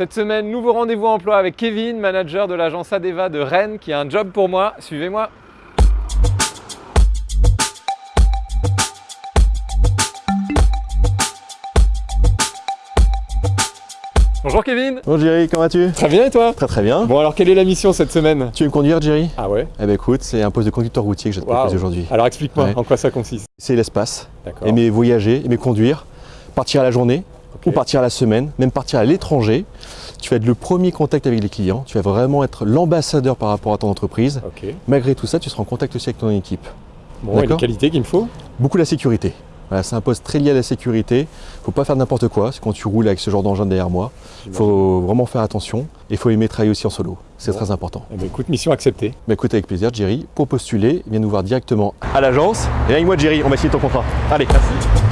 Cette semaine, nouveau rendez-vous emploi avec Kevin, manager de l'agence Adeva de Rennes, qui a un job pour moi. Suivez-moi. Bonjour Kevin Bonjour Jerry, comment vas-tu? Très bien et toi? Très très bien. Bon alors quelle est la mission cette semaine? Tu veux me conduire Jerry? Ah ouais Eh ben écoute, c'est un poste de conducteur routier que je te Waouh. proposer aujourd'hui. Alors explique-moi Ouais. en quoi ça consiste. C'est l'espace, aimer voyager, aimer conduire, partir à la journée Ok. ou partir à la semaine, même partir à l'étranger. Tu vas être le premier contact avec les clients, tu vas vraiment être l'ambassadeur par rapport à ton entreprise. Malgré tout ça, tu seras en contact aussi avec ton équipe. Bon, et les qualités qu'il me faut? Beaucoup la sécurité. Voilà, c'est un poste très lié à la sécurité. faut pas faire n'importe quoi. C'est quand tu roules avec ce genre d'engin derrière moi. Il faut vraiment faire attention. Et il faut aimer travailler aussi en solo. C'est Bon. très important. Eh ben, écoute, mission acceptée. Bah écoute avec plaisir Jerry, pour postuler, viens nous voir directement à l'agence. Et avec moi Jerry, on va signer ton contrat. Allez, merci.